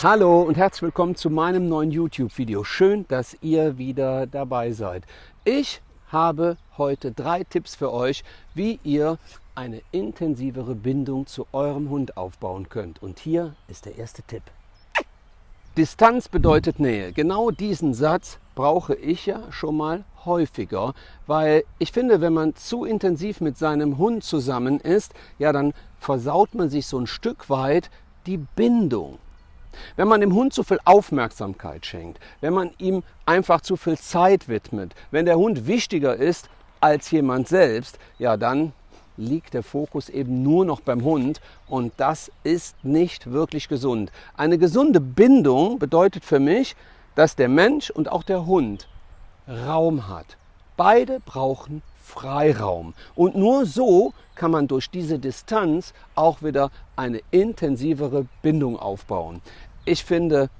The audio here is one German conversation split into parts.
Hallo und herzlich willkommen zu meinem neuen YouTube-Video. Schön, dass ihr wieder dabei seid. Ich habe heute drei Tipps für euch, wie ihr eine intensivere Bindung zu eurem Hund aufbauen könnt. Und hier ist der erste Tipp. Distanz bedeutet Nähe. Genau diesen Satz brauche ich ja schon mal häufiger, weil ich finde, wenn man zu intensiv mit seinem Hund zusammen ist, ja, dann versaut man sich so ein Stück weit die Bindung. Wenn man dem Hund zu viel Aufmerksamkeit schenkt, wenn man ihm einfach zu viel Zeit widmet, wenn der Hund wichtiger ist als jemand selbst, ja, dann liegt der Fokus eben nur noch beim Hund und das ist nicht wirklich gesund. Eine gesunde Bindung bedeutet für mich, dass der Mensch und auch der Hund Raum hat. Beide brauchen Freiraum. Und nur so kann man durch diese Distanz auch wieder eine intensivere Bindung aufbauen. Ich finde,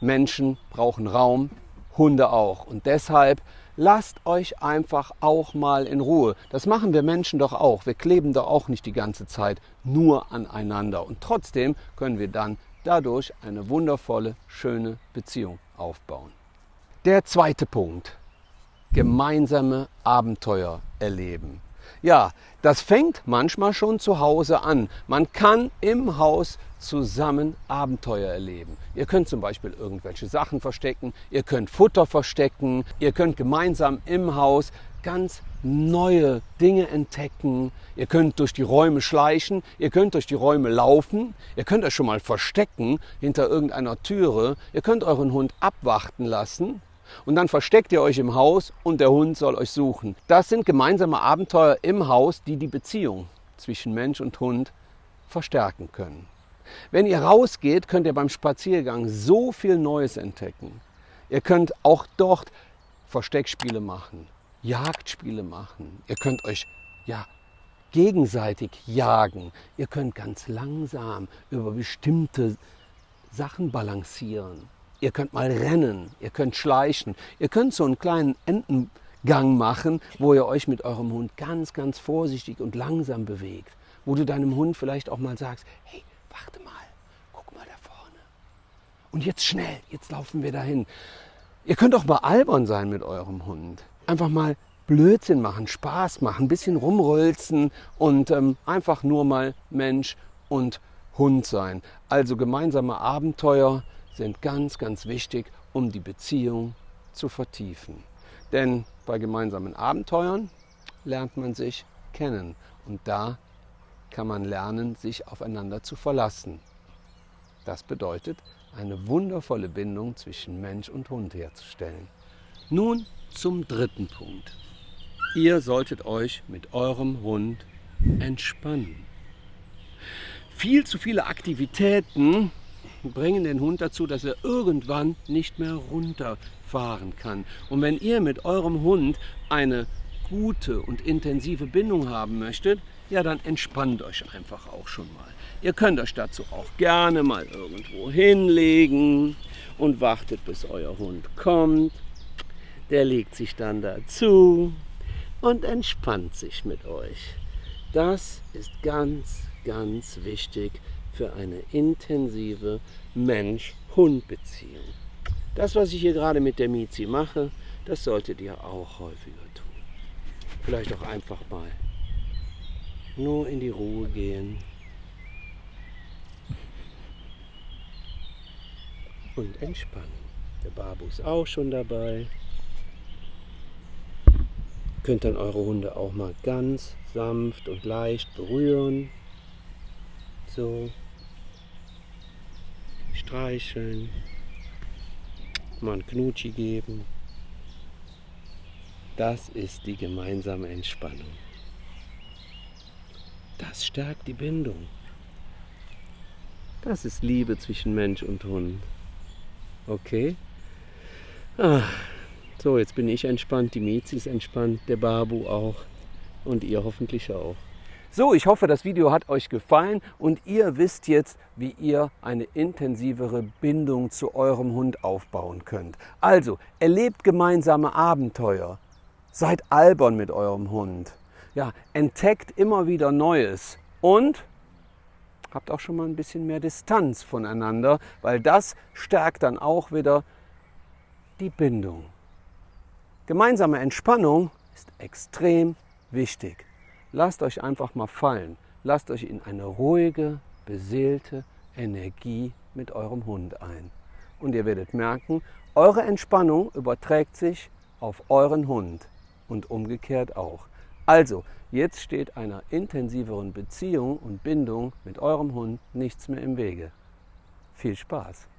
Menschen brauchen Raum, Hunde auch. Und deshalb lasst euch einfach auch mal in Ruhe. Das machen wir Menschen doch auch. Wir kleben doch auch nicht die ganze Zeit nur aneinander. Und trotzdem können wir dann dadurch eine wundervolle, schöne Beziehung aufbauen. Der zweite Punkt gemeinsame Abenteuer erleben. Ja, das fängt manchmal schon zu Hause an. Man kann im Haus zusammen Abenteuer erleben. Ihr könnt zum Beispiel irgendwelche Sachen verstecken, ihr könnt Futter verstecken, ihr könnt gemeinsam im Haus ganz neue Dinge entdecken. Ihr könnt durch die Räume schleichen, ihr könnt durch die Räume laufen, ihr könnt euch schon mal verstecken hinter irgendeiner Türe, ihr könnt euren Hund abwarten lassen und dann versteckt ihr euch im Haus und der Hund soll euch suchen. Das sind gemeinsame Abenteuer im Haus, die die Beziehung zwischen Mensch und Hund verstärken können. Wenn ihr rausgeht, könnt ihr beim Spaziergang so viel Neues entdecken. Ihr könnt auch dort Versteckspiele machen, Jagdspiele machen. Ihr könnt euch ja gegenseitig jagen. Ihr könnt ganz langsam über bestimmte Sachen balancieren. Ihr könnt mal rennen, ihr könnt schleichen, ihr könnt so einen kleinen Entengang machen, wo ihr euch mit eurem Hund ganz, ganz vorsichtig und langsam bewegt. Wo du deinem Hund vielleicht auch mal sagst, hey, warte mal, guck mal da vorne. Und jetzt schnell, jetzt laufen wir dahin. Ihr könnt auch mal albern sein mit eurem Hund. Einfach mal Blödsinn machen, Spaß machen, ein bisschen rumrölzen und ähm, einfach nur mal Mensch und Hund sein. Also gemeinsame Abenteuer, sind ganz, ganz wichtig, um die Beziehung zu vertiefen. Denn bei gemeinsamen Abenteuern lernt man sich kennen und da kann man lernen, sich aufeinander zu verlassen. Das bedeutet, eine wundervolle Bindung zwischen Mensch und Hund herzustellen. Nun zum dritten Punkt. Ihr solltet euch mit eurem Hund entspannen. Viel zu viele Aktivitäten bringen den Hund dazu, dass er irgendwann nicht mehr runterfahren kann. Und wenn ihr mit eurem Hund eine gute und intensive Bindung haben möchtet, ja, dann entspannt euch einfach auch schon mal. Ihr könnt euch dazu auch gerne mal irgendwo hinlegen und wartet, bis euer Hund kommt. Der legt sich dann dazu und entspannt sich mit euch. Das ist ganz, ganz wichtig für eine intensive Mensch-Hund-Beziehung. Das, was ich hier gerade mit der Mizi mache, das solltet ihr auch häufiger tun. Vielleicht auch einfach mal nur in die Ruhe gehen und entspannen. Der Babu ist auch schon dabei. Ihr könnt dann eure Hunde auch mal ganz sanft und leicht berühren. So streicheln, mal ein Knutschi geben. Das ist die gemeinsame Entspannung. Das stärkt die Bindung. Das ist Liebe zwischen Mensch und Hund. Okay? Ah, so, jetzt bin ich entspannt, die Miezi ist entspannt, der Babu auch und ihr hoffentlich auch. So, ich hoffe, das Video hat euch gefallen und ihr wisst jetzt, wie ihr eine intensivere Bindung zu eurem Hund aufbauen könnt. Also, erlebt gemeinsame Abenteuer. Seid albern mit eurem Hund. Ja, entdeckt immer wieder Neues und habt auch schon mal ein bisschen mehr Distanz voneinander, weil das stärkt dann auch wieder die Bindung. Gemeinsame Entspannung ist extrem wichtig. Lasst euch einfach mal fallen. Lasst euch in eine ruhige, beseelte Energie mit eurem Hund ein. Und ihr werdet merken, eure Entspannung überträgt sich auf euren Hund und umgekehrt auch. Also, jetzt steht einer intensiveren Beziehung und Bindung mit eurem Hund nichts mehr im Wege. Viel Spaß!